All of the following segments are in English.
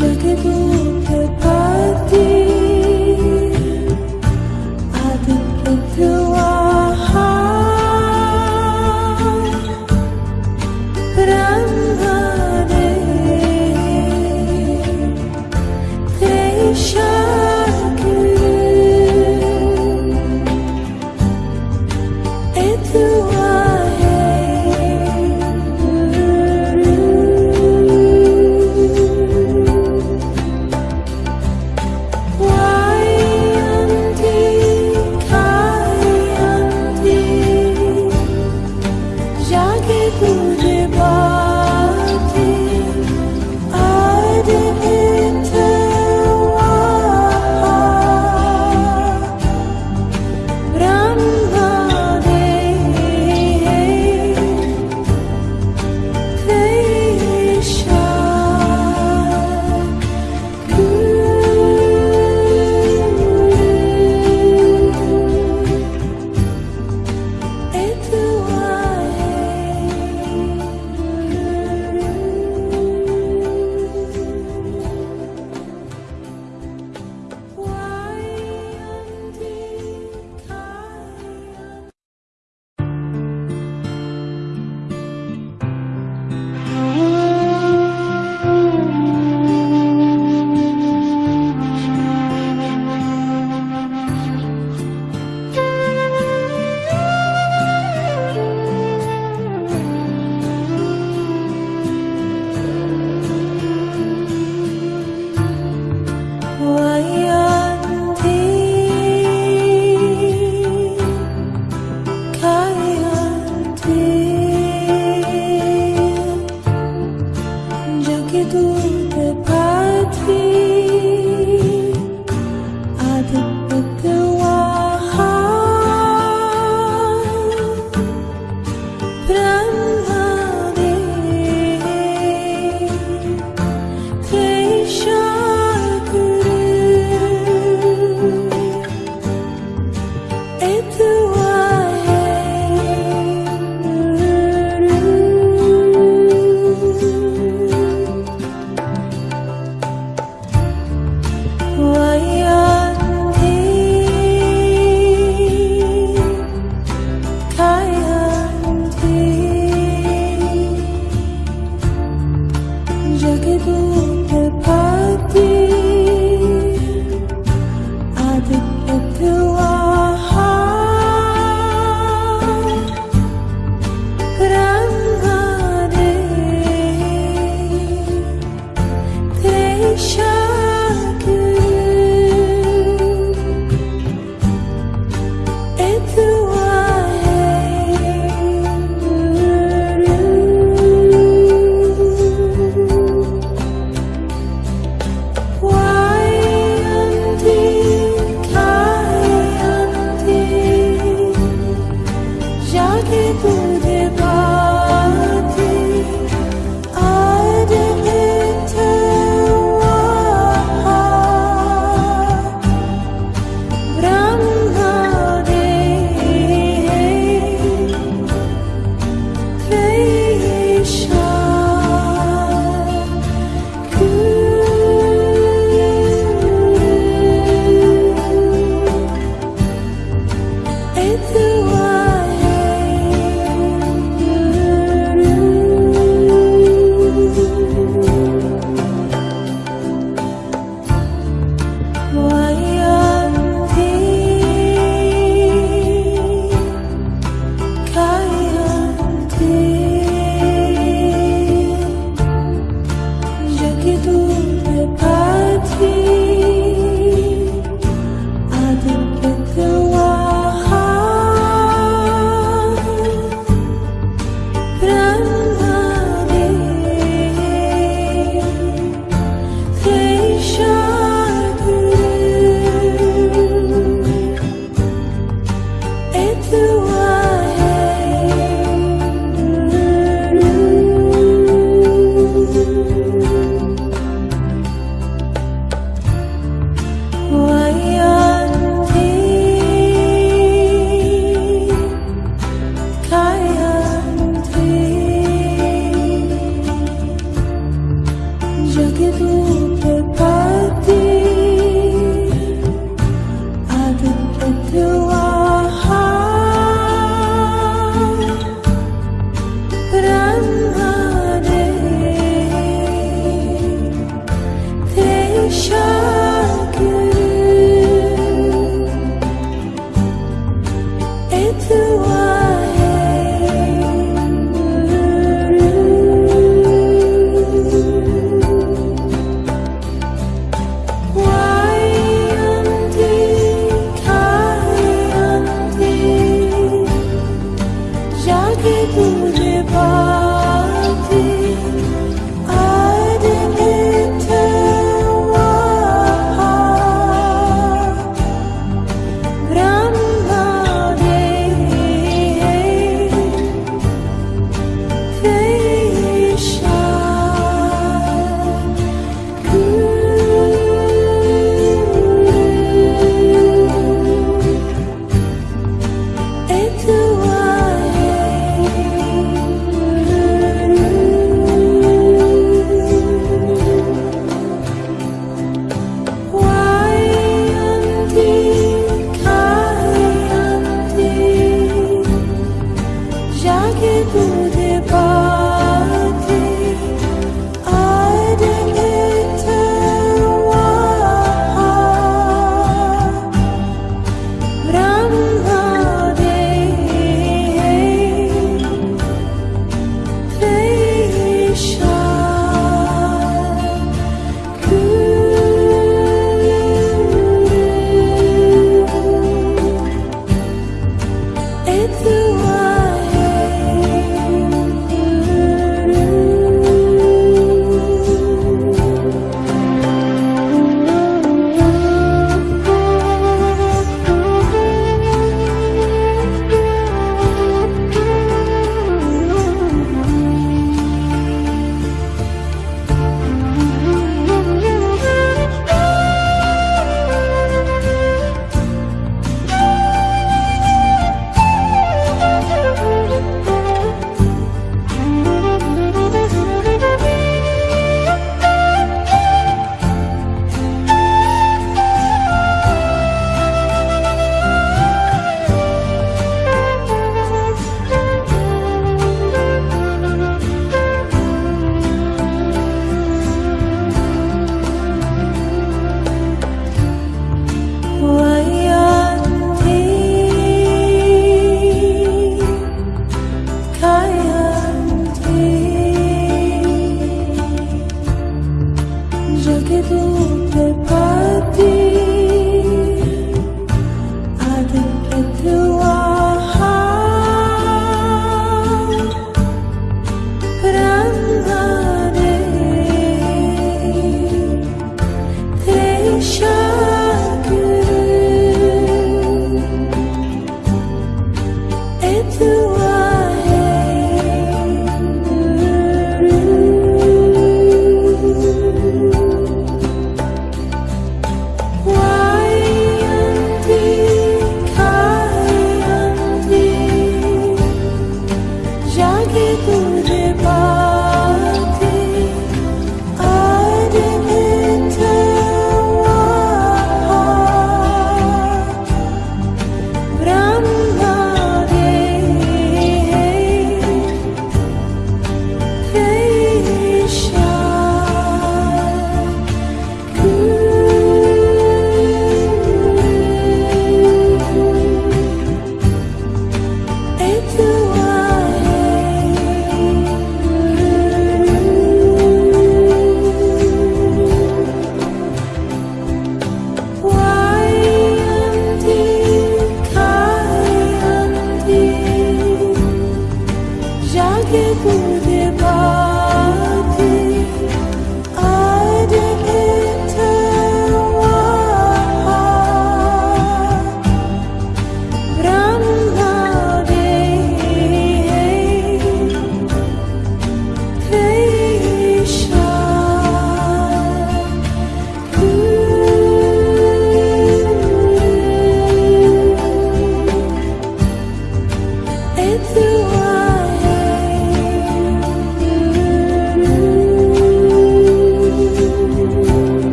Önce de bir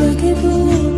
Jacky you.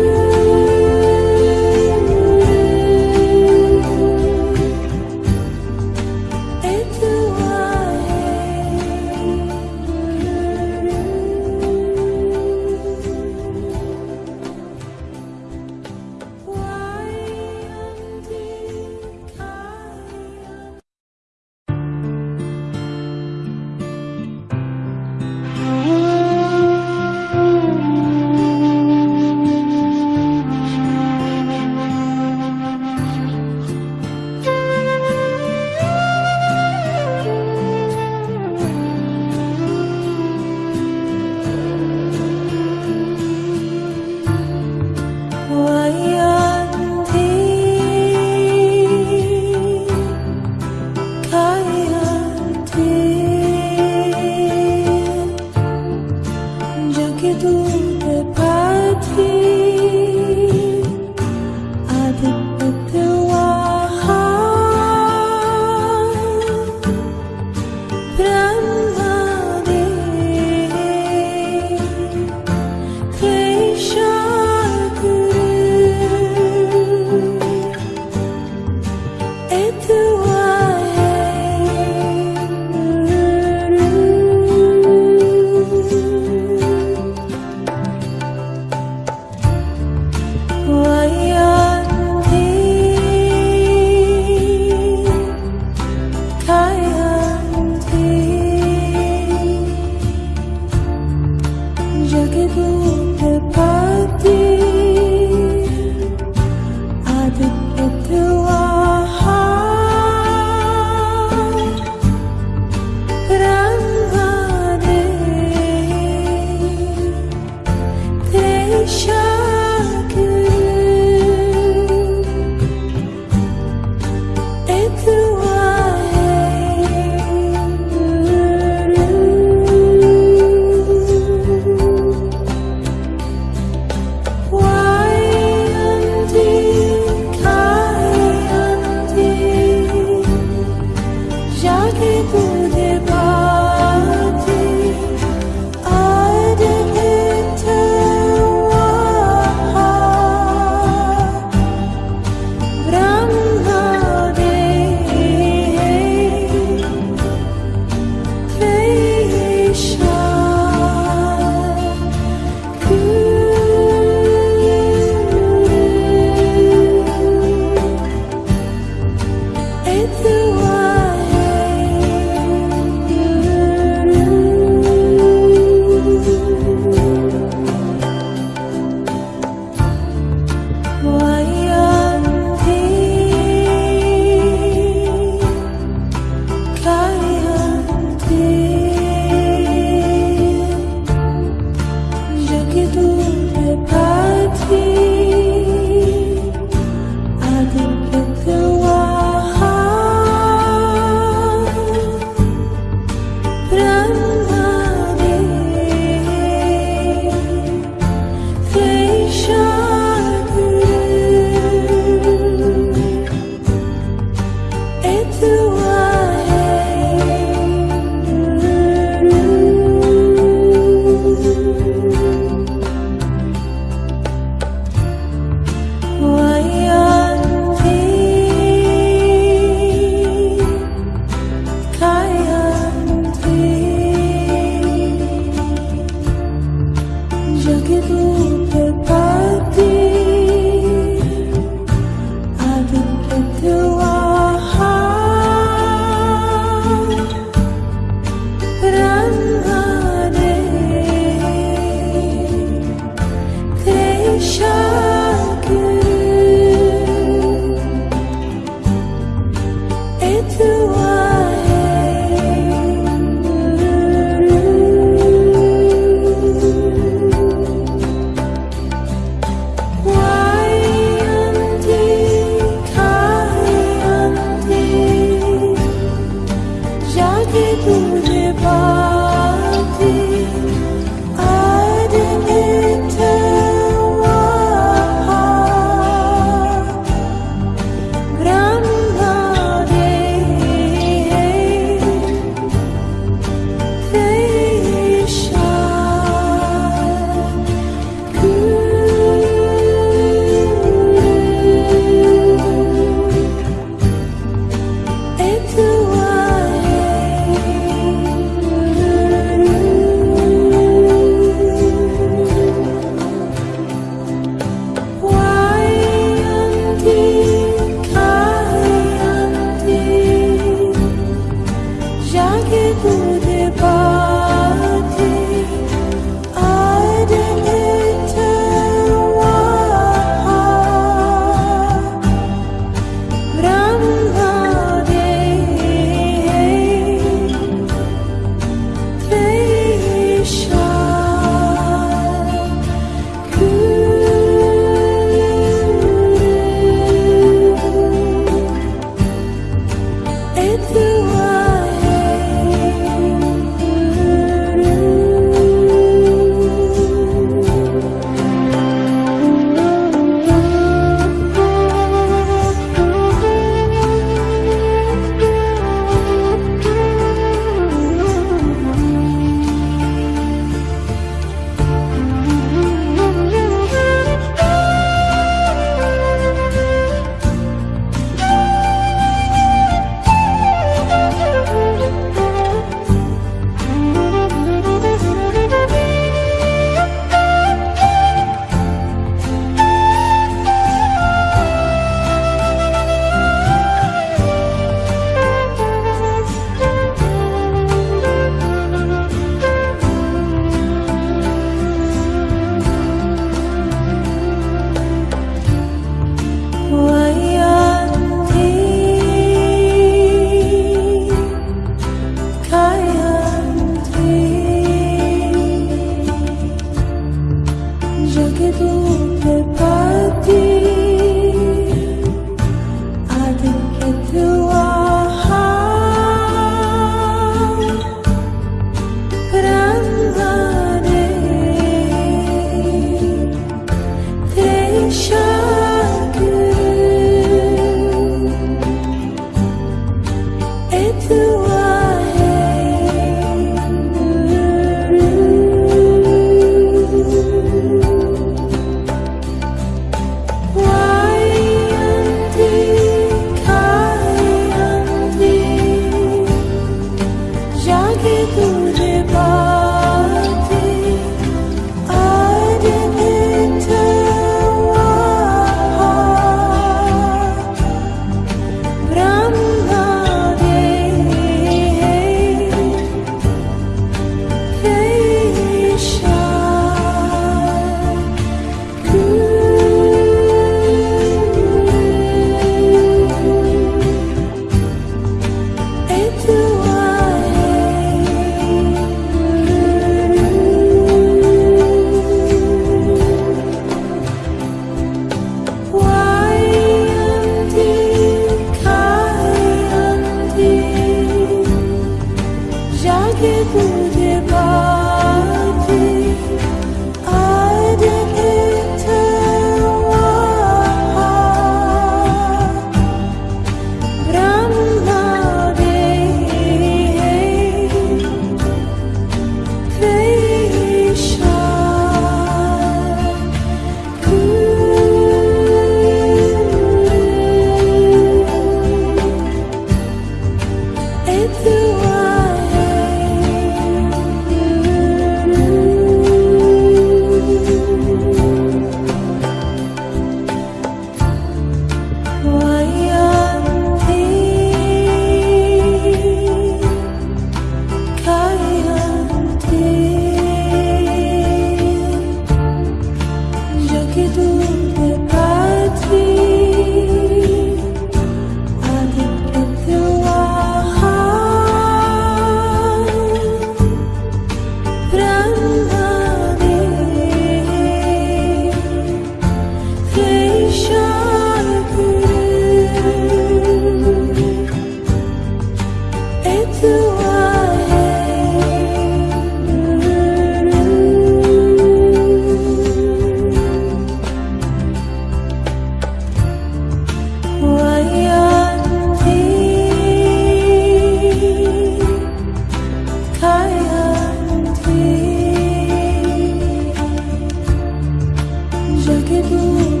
look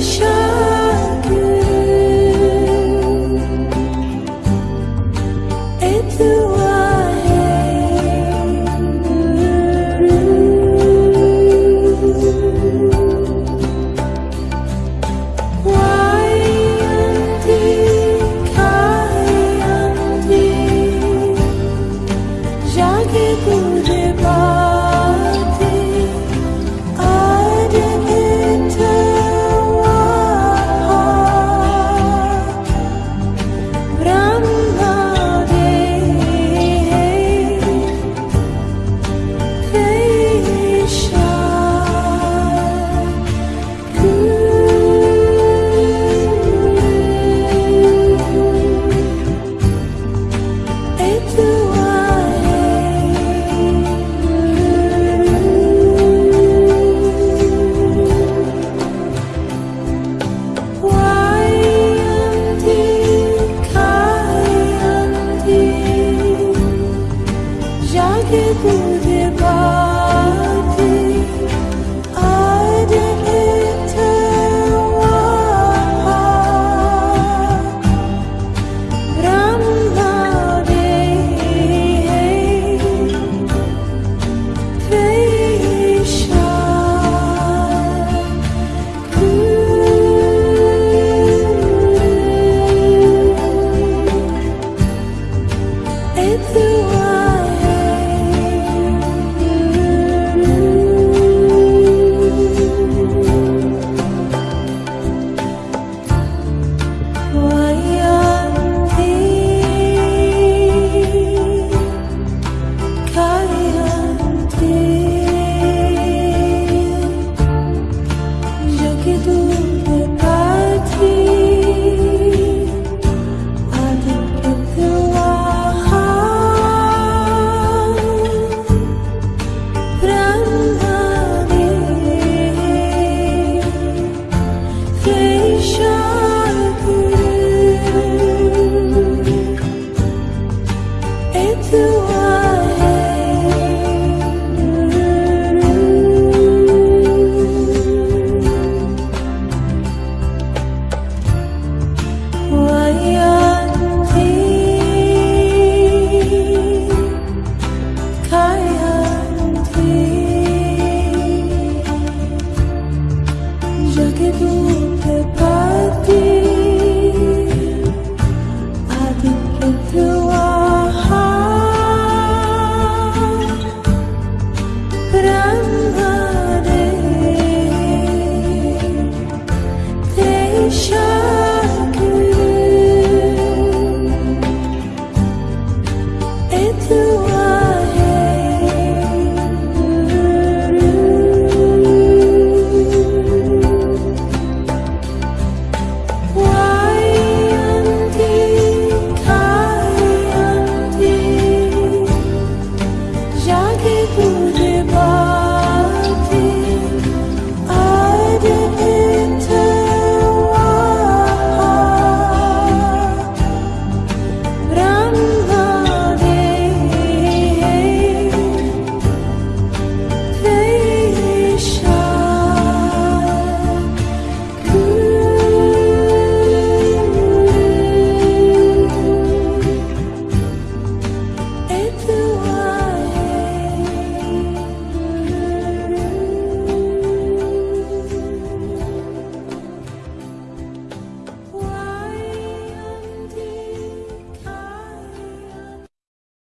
show.